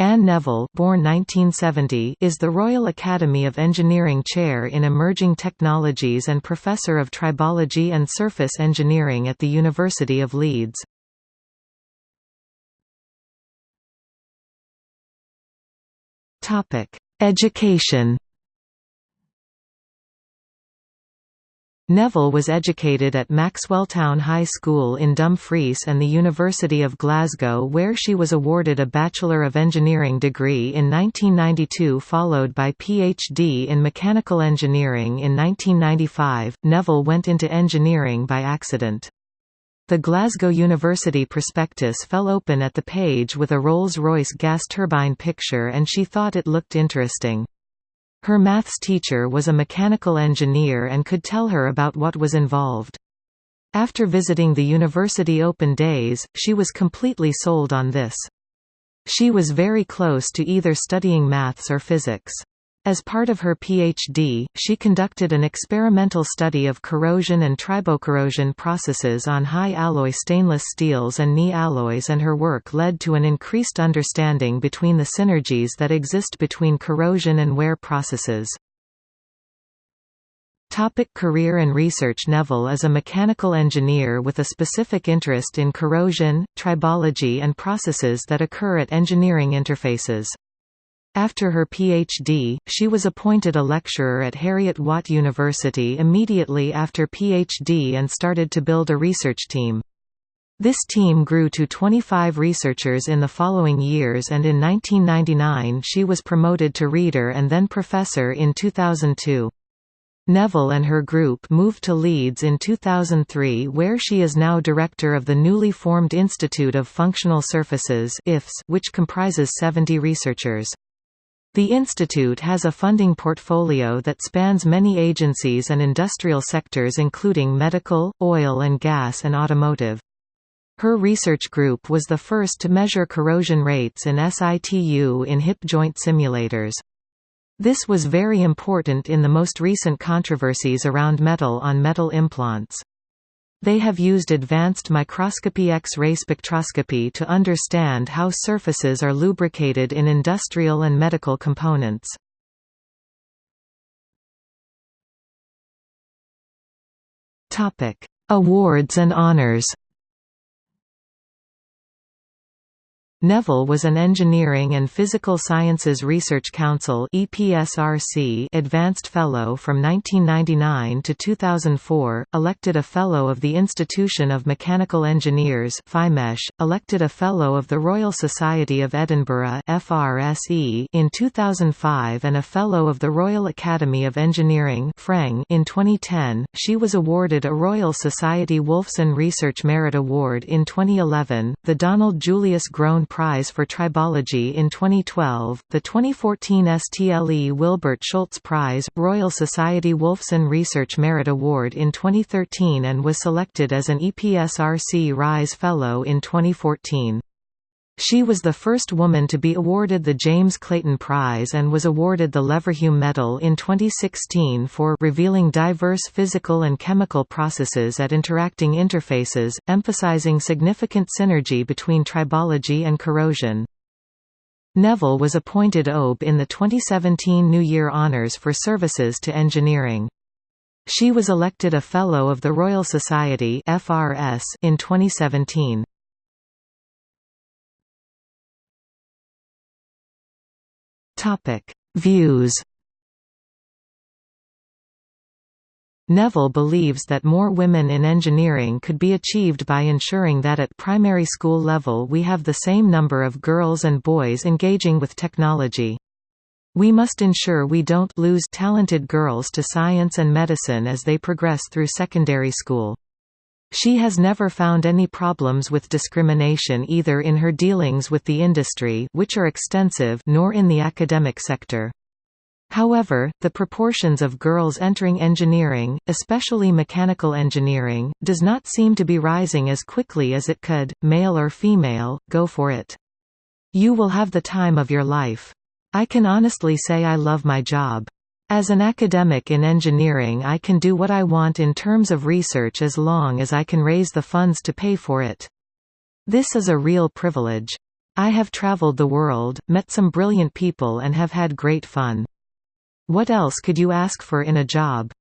Anne Neville born 1970 is the Royal Academy of Engineering Chair in Emerging Technologies and Professor of Tribology and Surface Engineering at the University of Leeds. Education Neville was educated at Maxwelltown High School in Dumfries and the University of Glasgow where she was awarded a Bachelor of Engineering degree in 1992 followed by PhD in Mechanical Engineering in 1995. Neville went into engineering by accident. The Glasgow University prospectus fell open at the page with a Rolls-Royce gas turbine picture and she thought it looked interesting. Her maths teacher was a mechanical engineer and could tell her about what was involved. After visiting the university open days, she was completely sold on this. She was very close to either studying maths or physics. As part of her PhD, she conducted an experimental study of corrosion and tribocorrosion processes on high-alloy stainless steels and Ni alloys and her work led to an increased understanding between the synergies that exist between corrosion and wear processes. Topic career and research Neville is a mechanical engineer with a specific interest in corrosion, tribology and processes that occur at engineering interfaces. After her PhD, she was appointed a lecturer at Heriot-Watt University immediately after PhD and started to build a research team. This team grew to 25 researchers in the following years and in 1999 she was promoted to reader and then professor in 2002. Neville and her group moved to Leeds in 2003 where she is now director of the newly formed Institute of Functional Surfaces which comprises 70 researchers. The institute has a funding portfolio that spans many agencies and industrial sectors including medical, oil and gas and automotive. Her research group was the first to measure corrosion rates in situ in hip joint simulators. This was very important in the most recent controversies around metal-on-metal implants. They have used advanced microscopy X-ray spectroscopy to understand how surfaces are lubricated in industrial and medical components. Awards and honors Neville was an Engineering and Physical Sciences Research Council Advanced Fellow from 1999 to 2004, elected a Fellow of the Institution of Mechanical Engineers elected a Fellow of the Royal Society of Edinburgh in 2005 and a Fellow of the Royal Academy of Engineering in 2010. She was awarded a Royal Society Wolfson Research Merit Award in 2011, the Donald Julius Groen Prize for Tribology in 2012, the 2014 STLE Wilbert Schultz Prize, Royal Society Wolfson Research Merit Award in 2013 and was selected as an EPSRC RISE Fellow in 2014. She was the first woman to be awarded the James Clayton Prize and was awarded the Leverhulme Medal in 2016 for revealing diverse physical and chemical processes at interacting interfaces, emphasizing significant synergy between tribology and corrosion. Neville was appointed OBE in the 2017 New Year Honours for services to engineering. She was elected a Fellow of the Royal Society in 2017. Topic: Views. Neville believes that more women in engineering could be achieved by ensuring that at primary school level we have the same number of girls and boys engaging with technology. We must ensure we don't lose talented girls to science and medicine as they progress through secondary school. She has never found any problems with discrimination either in her dealings with the industry which are extensive nor in the academic sector. However, the proportions of girls entering engineering, especially mechanical engineering, does not seem to be rising as quickly as it could, male or female, go for it. You will have the time of your life. I can honestly say I love my job. As an academic in engineering I can do what I want in terms of research as long as I can raise the funds to pay for it. This is a real privilege. I have traveled the world, met some brilliant people and have had great fun. What else could you ask for in a job?